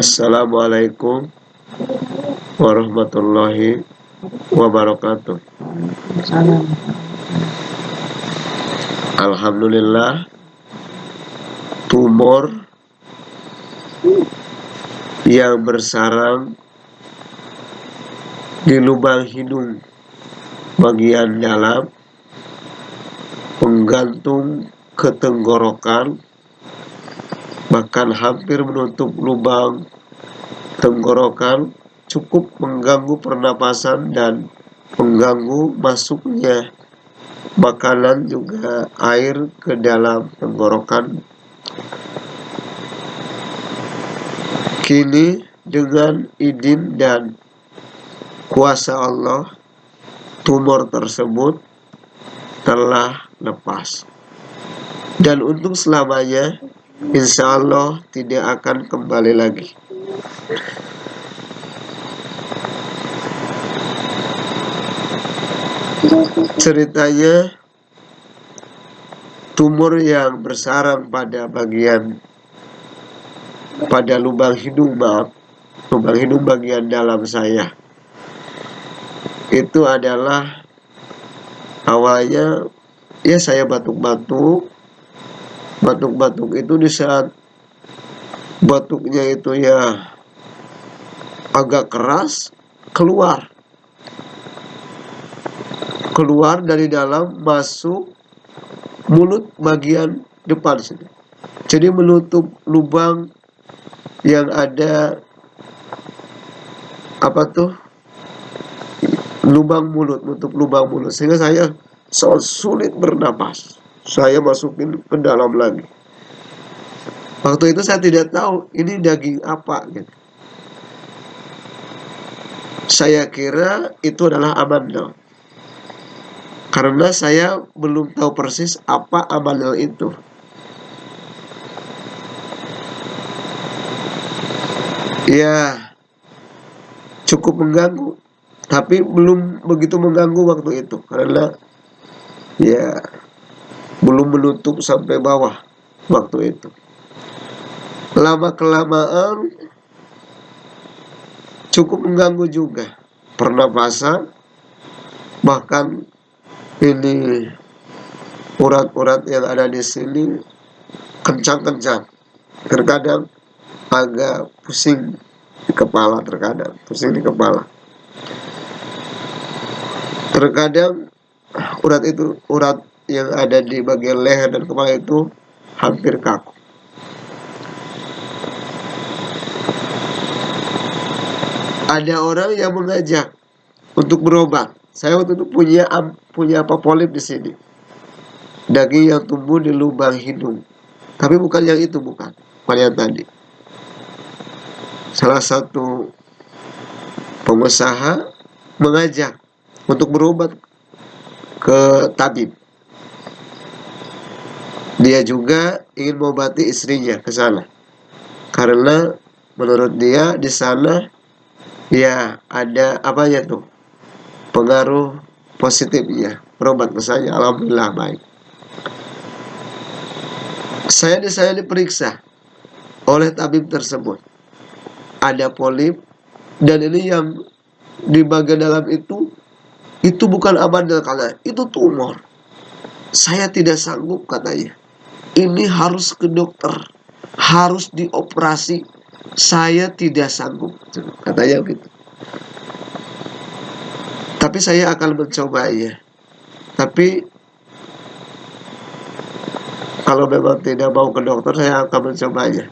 Assalamualaikum warahmatullahi wabarakatuh. Salam. Alhamdulillah tumor yang bersarang di lubang hidung bagian dalam menggantung ke tenggorokan bahkan hampir menutup lubang tenggorokan cukup mengganggu pernapasan dan mengganggu masuknya makanan juga air ke dalam tenggorokan. Kini dengan izin dan kuasa Allah tumor tersebut telah lepas. Dan untuk selamanya insya Allah tidak akan kembali lagi. Ceritanya tumor yang bersarang pada bagian pada lubang hidung maaf lubang hidung bagian dalam saya. Itu adalah awalnya ya saya batuk-batuk batuk-batuk itu di saat batuknya itu ya agak keras keluar keluar dari dalam masuk mulut bagian depan sini jadi menutup lubang yang ada apa tuh lubang mulut, nutup lubang mulut. Sehingga saya sulit bernapas. Saya masukin ke dalam lagi. Waktu itu saya tidak tahu ini daging apa gitu. Saya kira itu adalah amandel. Karena saya belum tahu persis apa amandel itu. Ya, cukup mengganggu tapi belum begitu mengganggu waktu itu karena ya belum menutup sampai bawah waktu itu. Lama kelamaan cukup mengganggu juga pernapasan bahkan ini urat-urat yang ada di sini kencang-kencang. Terkadang agak pusing di kepala terkadang pusing di kepala. Terkadang urat itu urat yang ada di bagian leher dan kepala itu hampir kaku. Ada orang yang mengajak untuk berobat. Saya waktu itu punya punya apa polip di sini. Daging yang tumbuh di lubang hidung. Tapi bukan yang itu, bukan. Bukan tadi. Salah satu pengusaha mengajak untuk berobat ke tabib. Dia juga ingin mengobati istrinya ke sana. Karena menurut dia di sana ya ada apa ya tuh pengaruh positifnya berobat ke saya alhamdulillah baik saya saya diperiksa oleh tabib tersebut ada polip dan ini yang di bagian dalam itu itu bukan abadal karena itu tumor. Saya tidak sanggup katanya. Ini harus ke dokter, harus dioperasi. Saya tidak sanggup, katanya gitu. Tapi saya akan mencoba ya. Tapi kalau memang tidak mau ke dokter, saya akan mencobanya.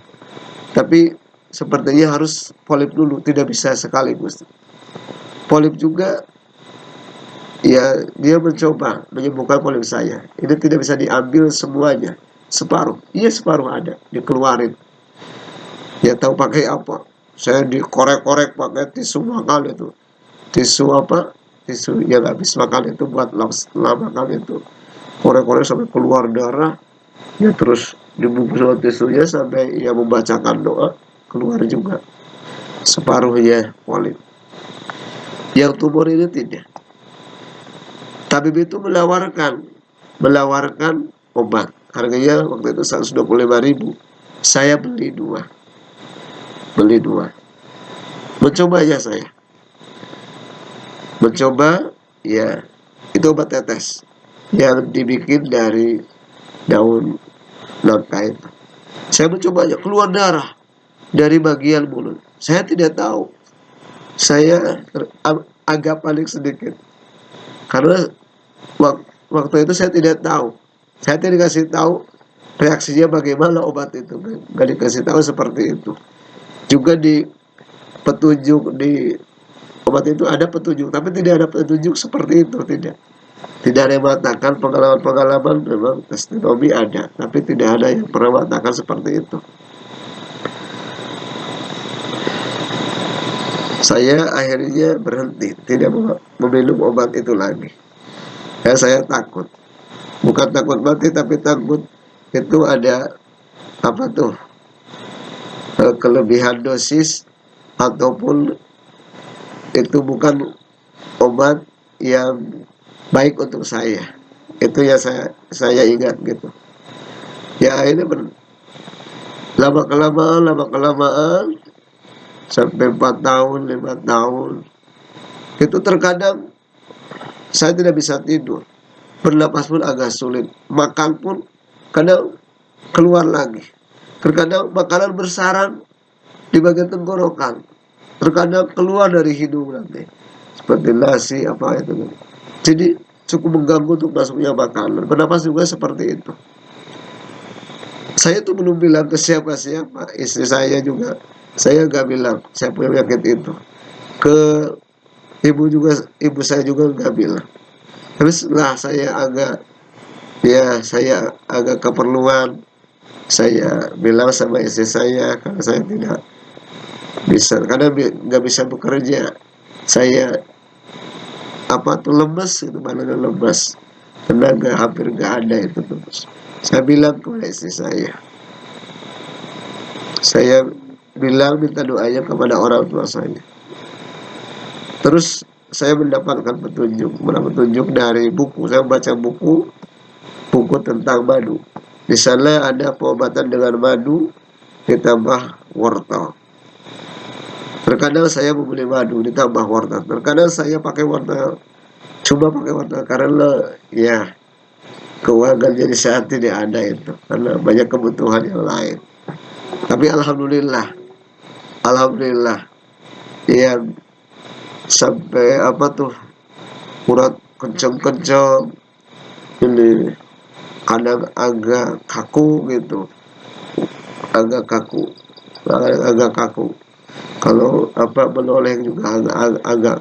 Tapi sepertinya harus polip dulu, tidak bisa sekaligus. Polip juga ya dia mencoba menyembuhkan polip saya. Ini tidak bisa diambil semuanya, separuh. Iya separuh ada, dikeluarin. Ya tahu pakai apa? Saya dikorek-korek pakai tisu makan itu. Tisu apa? Tisu yang habis makan itu buat lama makan itu. Korek-korek sampai keluar darah. Ya terus dibungkus dengan tisunya sampai ia membacakan doa keluar juga separuhnya polip. Yang tumor ini tidak Tabib itu menawarkan menawarkan obat. Harganya waktu itu 125 ribu. Saya beli dua. beli dua. Mencoba ya saya. Mencoba ya itu obat tetes. Yang dibikin dari daun nangka itu saya mencobanya keluar darah dari bagian mulut. Saya tidak tahu. Saya agak panik sedikit. Karena waktu itu saya tidak tahu saya tidak dikasih tahu reaksinya bagaimana obat itu. Nggak dikasih tahu seperti itu. Juga di petunjuk di obat itu ada petunjuk tapi tidak ada petunjuk seperti itu tidak. Tidak ada yang mengatakan pengalaman-pengalaman memang testimoni ada tapi tidak ada yang pernah mengatakan seperti itu. Saya akhirnya berhenti tidak meminum obat itu lagi. Ya saya takut bukan takut mati tapi takut. Itu ada apa tuh eh, kelebihan dosis ataupun itu bukan obat yang baik untuk saya. Itu ya saya saya ingat gitu. Ya ini ber, lama kelamaan lama kelamaan sampai 4 tahun 5 tahun itu terkadang saya tidak bisa tidur bernapas pun agak sulit. Makan pun kadang keluar lagi. Terkadang makanan bersarang di bagian tenggorokan. Terkadang keluar dari hidung nanti seperti nasi apa itu. Jadi cukup mengganggu untuk masuknya makanan. Bernapas juga seperti itu. Saya tuh belum bilang ke siapa-siapa. Istri saya juga. Saya nggak bilang. Saya punya penyakit itu. Ke ibu juga ibu saya juga nggak bilang tapi setelah saya agak ya saya agak keperluan. Saya bilang sama istri saya karena saya tidak bisa karena nggak bisa bekerja. Saya apa tuh lemes itu mana lemes. Tenaga hampir nggak ada itu terus saya bilang kepada istri saya. Saya bilang minta doanya kepada orang tua saya. Terus saya mendapatkan petunjuk. Mendapat petunjuk dari buku. Saya baca buku buku tentang madu. Di sana ada pengobatan dengan madu ditambah wortel. Terkadang saya membeli madu ditambah wortel. Terkadang saya pakai wortel, coba pakai wortel karena ya keuangan jadi saat tidak ada itu. Karena banyak kebutuhan yang lain. Tapi alhamdulillah, alhamdulillah, ya sampai apa tuh urat kenceng-kenceng ini kadang agak kaku gitu agak kaku agak, agak kaku. Kalau apa menoleh juga agak, agak, agak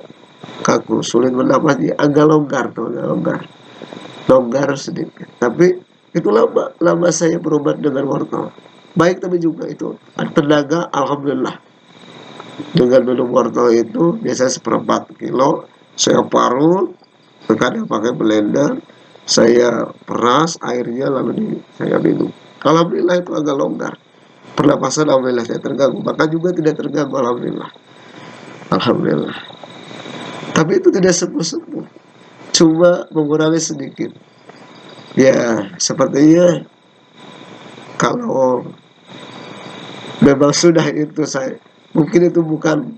kaku sulit bernapas agak longgar tuh agak longgar longgar sedikit. Tapi itu lama lama saya berobat dengan wortel. Baik tapi juga itu tenaga alhamdulillah dengan minum wortel itu biasanya seperempat kilo. Saya parut terkadang pakai blender saya peras airnya lalu di, saya minum. Alhamdulillah itu agak longgar. Pernapasan alhamdulillah saya terganggu. Maka juga tidak terganggu alhamdulillah. Alhamdulillah. Tapi itu tidak sembuh-sembuh. Cuma mengurangi sedikit. Ya sepertinya kalau memang sudah itu saya mungkin itu bukan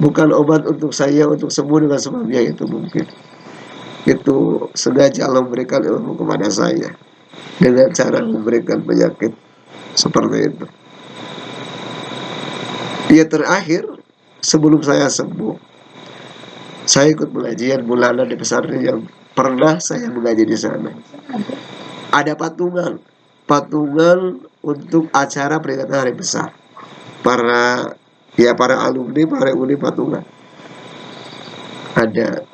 bukan obat untuk saya untuk sembuh dengan sebabnya itu mungkin. Itu sengaja Allah memberikan ilmu kepada saya. Dengan cara memberikan penyakit seperti itu. Dia terakhir sebelum saya sembuh saya ikut pengajian bulanan di pesantren yang pernah saya mengaji di sana. Ada patungan patungan untuk acara peringatan hari besar. Para ya para alumni para alumni patungan. Ada.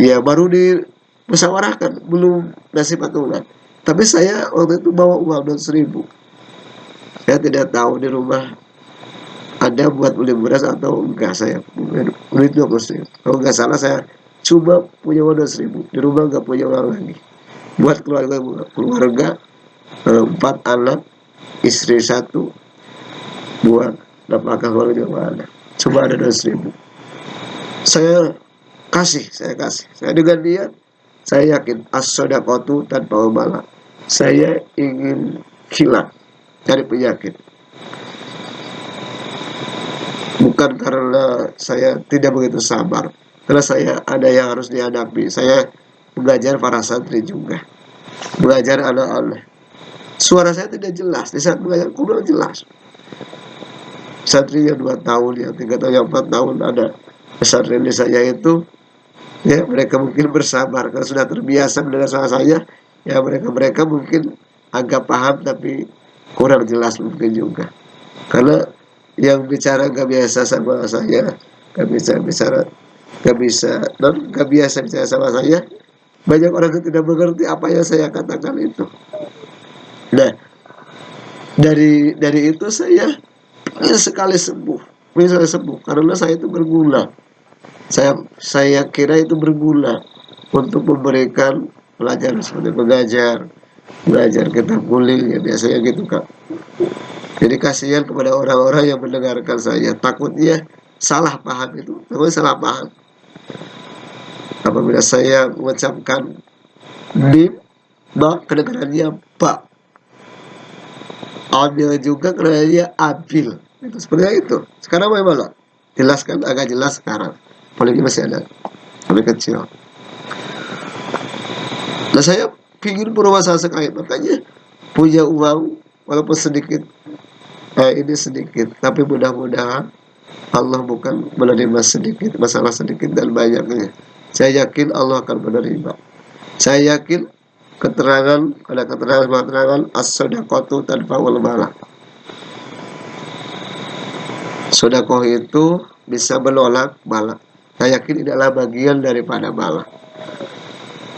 Ya baru di musyawarahkan belum nasi patungan. Tapi saya waktu itu bawa uang dua ribu saya tidak tahu di rumah ada buat beli beras atau enggak. Saya duit dua puluh ribu. Kalau enggak salah saya coba punya uang dua ribu di rumah enggak punya uang lagi. Buat keluarga keluarga eh, empat anak istri satu buat dapatkan keluarga juga ada coba ada dua ribu saya kasih saya kasih. Saya dengan dia saya yakin as-sodakotu tanpa obala. Saya ingin hilang dari penyakit. Bukan karena saya tidak begitu sabar. Karena saya ada yang harus dihadapi. Saya belajar para santri juga. Belajar anak-anak suara saya tidak jelas. Di saat belajar kurang jelas santri yang dua tahun yang tiga tahun yang empat tahun ada di saya itu. Ya mereka mungkin bersabar. Karena sudah terbiasa mendengar suara saya ya mereka mereka mungkin agak paham tapi kurang jelas mungkin juga. Karena yang bicara gak biasa sama saya gak bisa bicara gak bisa dan gak biasa bicara sama saya banyak orang yang tidak mengerti apa yang saya katakan itu. Nah dari dari itu saya sekali sembuh. Ingin sembuh karena saya itu bergula. Saya saya kira itu bergula untuk memberikan pelajaran seperti pengajar belajar kita kuling ya biasanya gitu kak. Jadi kasihan kepada orang-orang yang mendengarkan saya. Takutnya salah paham itu. Takutnya salah paham. Apabila saya mengucapkan bim ba kedengarannya ba ambil juga kedengarannya abil itu seperti itu. Sekarang bagaimana jelaskan agak jelas sekarang. Apalagi masih ada. Lebih kecil. Nah saya ingin berusaha sekali makanya punya uang walaupun sedikit eh, ini sedikit. Tapi mudah-mudahan Allah bukan menerima sedikit masalah sedikit dan banyaknya. Saya yakin Allah akan menerima. Saya yakin keterangan ada keterangan keterangan as-sadaqatu tanpa bala. Sodakoh itu bisa menolak bala. Saya yakin adalah bagian daripada bala.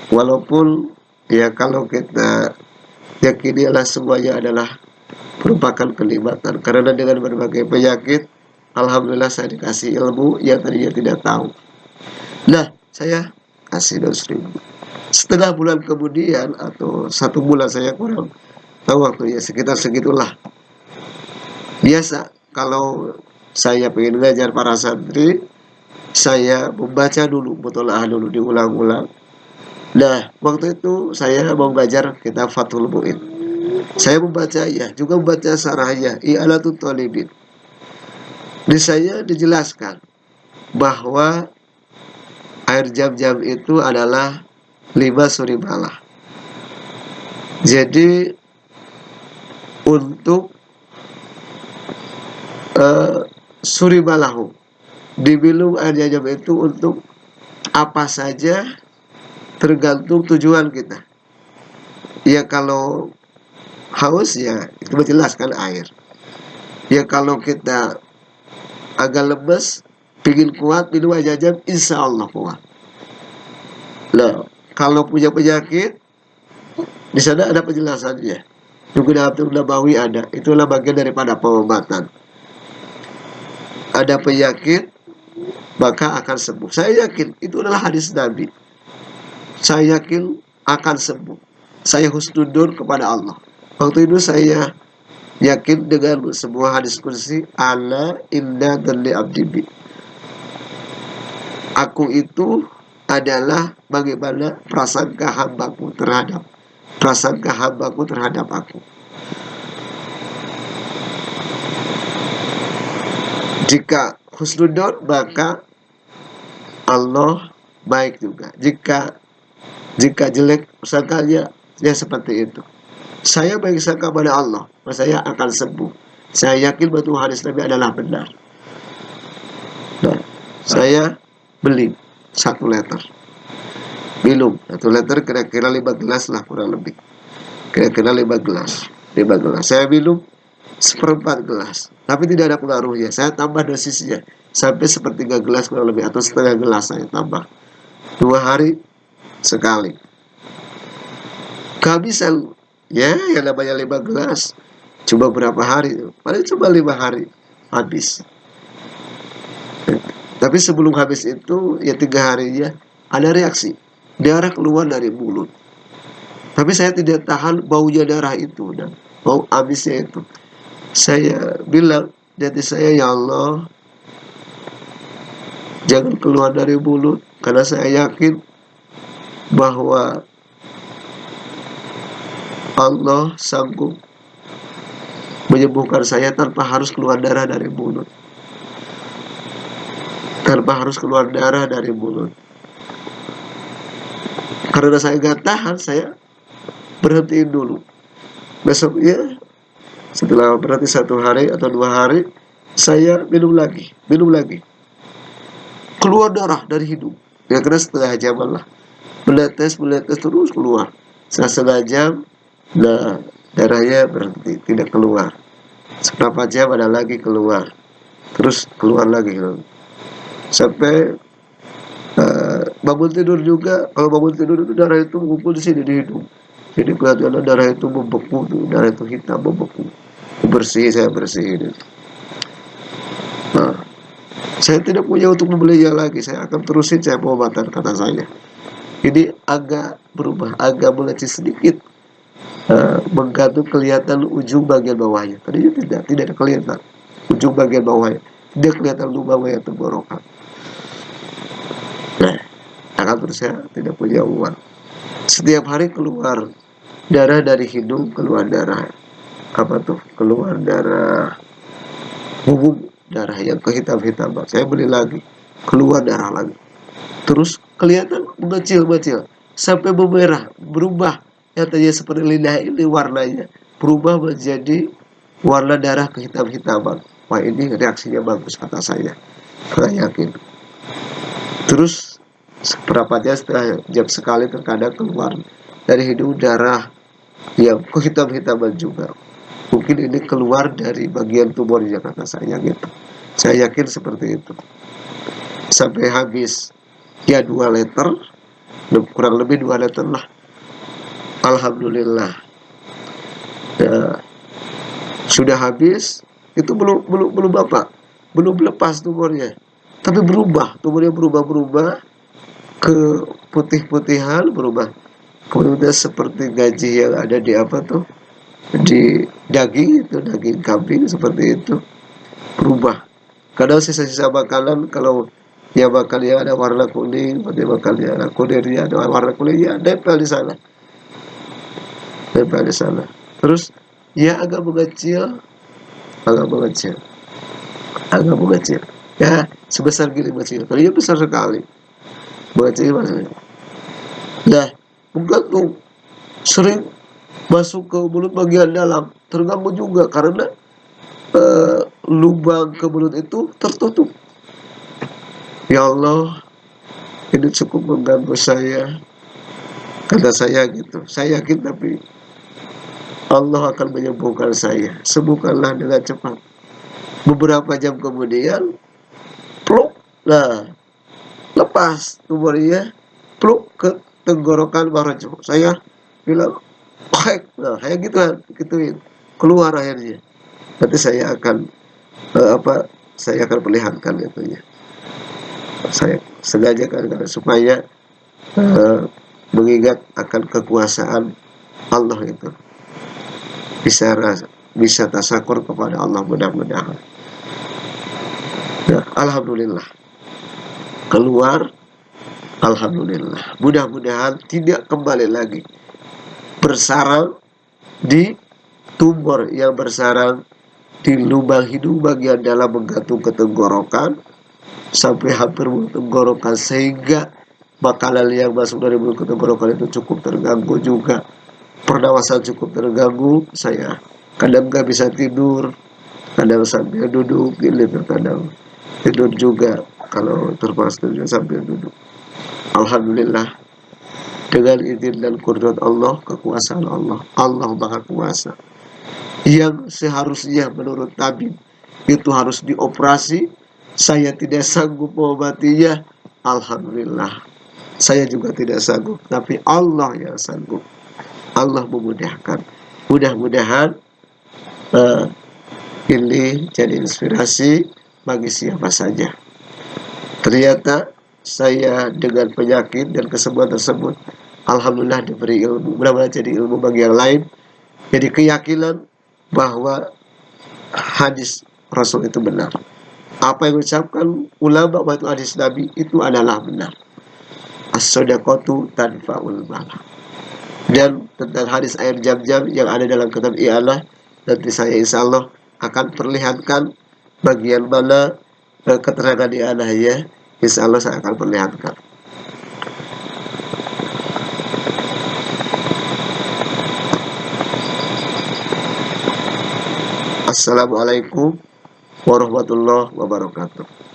Walaupun ya kalau kita yakini adalah semuanya adalah merupakan kenikmatan karena dengan berbagai penyakit Alhamdulillah saya dikasih ilmu yang tadinya tidak tahu. Nah, saya kasih dos ribu setengah bulan kemudian atau satu bulan saya kurang tahu waktunya sekitar segitulah. Biasa kalau saya pengen ngajar para santri saya membaca dulu mutolaah dulu diulang-ulang. Nah waktu itu saya mau belajar kita Fathul Mu'in. Saya membaca ya juga membaca sarahnya i'alatul talibin. Di saya dijelaskan bahwa air jam-jam itu adalah lima suribalah. Jadi untuk uh, suribalahu diminum air jam-jam itu untuk apa saja tergantung tujuan kita. Ya kalau haus ya itu menjelaskan air. Ya kalau kita agak lemes Pingin kuat minum aja jam insya Allah kuat. Nah, kalau punya penyakit, di sana ada penjelasannya. Juga dalam Nabawi ada. Itulah bagian daripada pengobatan. Ada penyakit, maka akan sembuh. Saya yakin itu adalah hadis Nabi. Saya yakin akan sembuh. Saya husnudur kepada Allah. Waktu itu saya yakin dengan sebuah hadis kursi ala inna dan abdibi aku itu adalah bagaimana perasaan hambaku terhadap perasaan hambaku terhadap aku. Jika husnudon maka Allah baik juga. Jika jika jelek sangkanya ya seperti itu. Saya baik sangka pada Allah, maka saya akan sembuh. Saya yakin betul hadis Nabi adalah benar. Nah, saya beli satu liter minum satu liter kira-kira lima gelas lah kurang lebih. Kira-kira lima gelas. Lima gelas. Saya minum seperempat gelas. Tapi tidak ada pengaruhnya. Saya tambah dosisnya. Sampai sepertiga gelas kurang lebih atau setengah gelas saya tambah. Dua hari sekali. Kehabisan ya yang namanya lima gelas. Coba berapa hari. Paling cuma lima hari habis tapi sebelum habis itu, ya tiga harinya, ada reaksi. Darah keluar dari mulut. Tapi saya tidak tahan baunya darah itu dan bau habisnya itu. Saya bilang, jadi saya ya Allah, jangan keluar dari mulut. Karena saya yakin bahwa Allah sanggup menyembuhkan saya tanpa harus keluar darah dari mulut. Tanpa harus keluar darah dari mulut. Karena saya gak tahan saya berhentiin dulu. Besoknya setelah berarti satu hari atau dua hari saya minum lagi minum lagi. Keluar darah dari hidung. Ya kira setengah jam lah. Menetes menetes terus keluar. Setengah jam nah darahnya berhenti tidak keluar. Seberapa jam ada lagi keluar. Terus keluar lagi sampai uh, bangun tidur juga. Kalau bangun tidur itu darah itu mengumpul di sini di hidung. Jadi kelihatan darah itu membeku darah itu hitam membeku. Bersih saya bersihin nah saya tidak punya untuk membelinya lagi. Saya akan terusin saya pengobatan kata saya. Ini agak berubah agak meleceh sedikit. Uh, menggantung kelihatan ujung bagian bawahnya. Tadinya tidak tidak ada kelihatan. Ujung bagian bawahnya. Tidak kelihatan lubang yang tenggorokan akan terus saya tidak punya uang. Setiap hari keluar darah dari hidung keluar darah apa tuh keluar darah bubuk darah yang kehitam-hitam saya beli lagi keluar darah lagi. Terus kelihatan mengecil-mengecil sampai memerah berubah. Yang tadinya seperti lidah ini warnanya berubah menjadi warna darah kehitam-hitaman wah ini reaksinya bagus kata saya. Saya yakin. Terus seberapa jam setelah jam sekali terkadang keluar dari hidung darah yang kehitam-hitaman juga. Mungkin ini keluar dari bagian tumornya kata saya gitu saya yakin seperti itu. Sampai habis ya dua liter. Kurang lebih dua liter lah. Alhamdulillah. Ya, sudah habis. Itu belum belum belum bapak belum lepas tumornya tapi berubah. Tumornya berubah berubah ke putih-putihan berubah. Kemudian seperti gaji yang ada di apa tuh? Di daging itu daging kambing seperti itu berubah. Kadang sisa-sisa makanan kalau ya bakalnya ada warna kuning pada bakalnya ada kudirnya ada warna kuning ya nempel di sana. Nempel di sana. Terus ya agak mengecil agak mengecil. Agak mengecil. Ya sebesar gini mengecil. Tapi ya besar sekali maksudnya ya menggantung sering masuk ke mulut bagian dalam terganggu juga karena uh, lubang ke mulut itu tertutup. Ya Allah ini cukup mengganggu saya kata saya gitu. Saya yakin tapi Allah akan menyembuhkan saya. Sembuhkanlah dengan cepat. Beberapa jam kemudian pluk nah lepas tumornya pluk ke tenggorokan Barajo saya bilang baik nah kayak gitu kan gituin keluar akhirnya. Nanti saya akan uh, apa saya akan perlihatkan itu ya saya sengaja kan supaya uh, mengingat akan kekuasaan Allah itu. Bisa bisa tasakur kepada Allah mudah-mudahan. Nah, Alhamdulillah keluar Alhamdulillah. Mudah-mudahan tidak kembali lagi bersarang di tumor yang bersarang di lubang hidung bagian dalam menggantung ke tenggorokan sampai hampir mulut tenggorokan sehingga makanan yang masuk dari mulut ke tenggorokan itu cukup terganggu juga. Pernafasan cukup terganggu saya kadang nggak bisa tidur kadang sambil duduk gini terkadang tidur juga kalau tidur sambil duduk. Alhamdulillah. Dengan izin dan kudrat Allah kekuasaan Allah. Allah maha kuasa. Yang seharusnya menurut tabib itu harus dioperasi. Saya tidak sanggup mengobatinya. Alhamdulillah. Saya juga tidak sanggup tapi Allah yang sanggup. Allah memudahkan. Mudah-mudahan uh, ini jadi inspirasi bagi siapa saja ternyata saya dengan penyakit dan kesembuhan tersebut Alhamdulillah diberi ilmu mudah-mudahan jadi ilmu bagi yang lain jadi keyakinan bahwa hadis Rasul itu benar apa yang diucapkan ulama waktu hadis Nabi itu adalah benar. As-sadaqatu tanfa'ul bala. Dan tentang hadis air jam-jam yang ada dalam kitab ialah nanti saya insya Allah akan perlihatkan bagian mana keterangan di ya insya Allah saya akan perlihatkan. Assalamualaikum warahmatullahi wabarakatuh